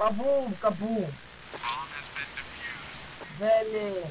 Кабум, кабум. Дали.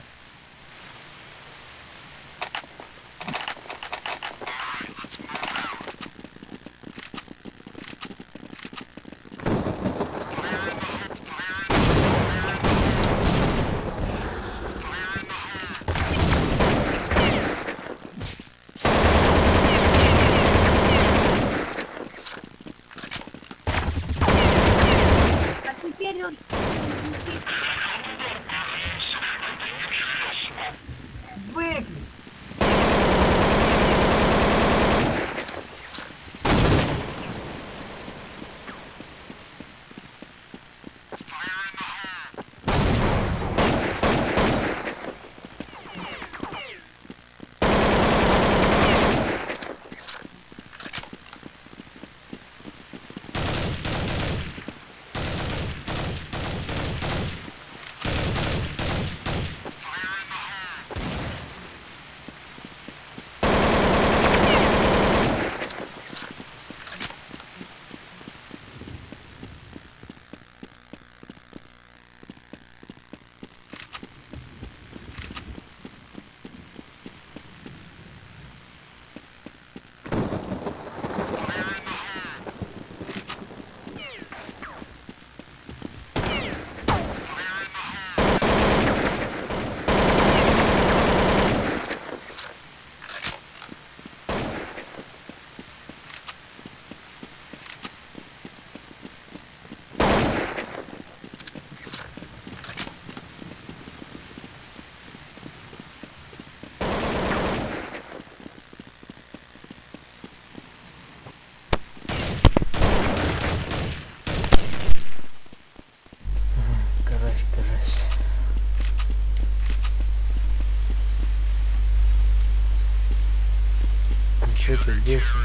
Здесь?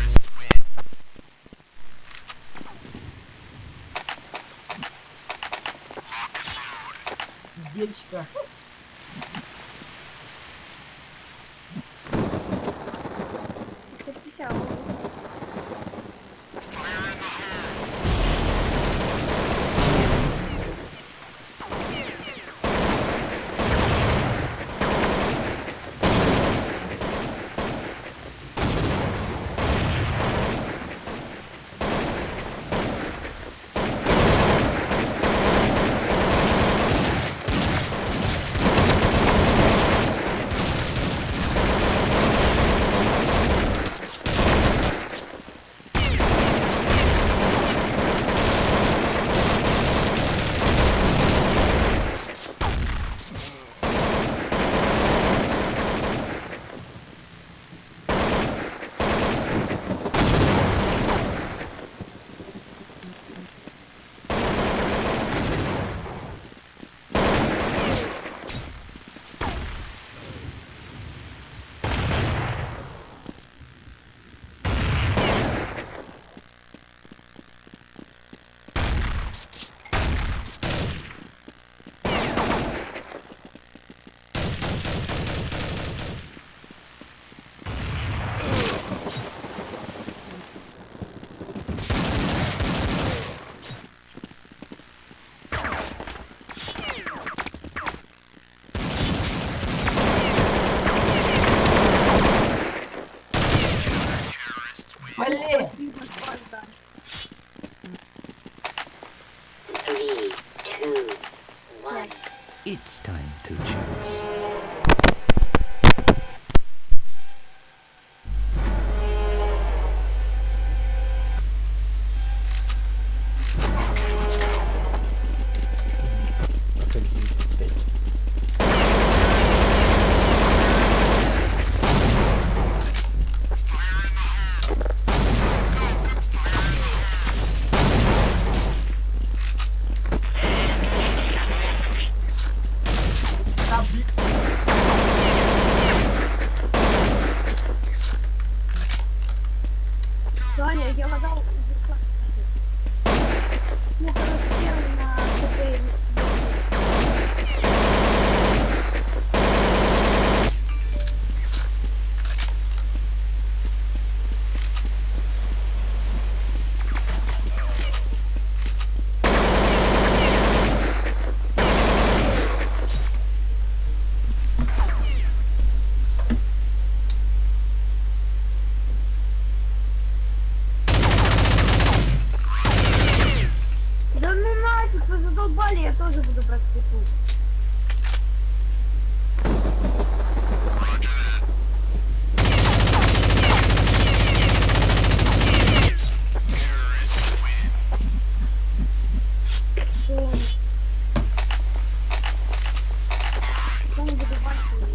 It's time to choose. какую-нибудь банку.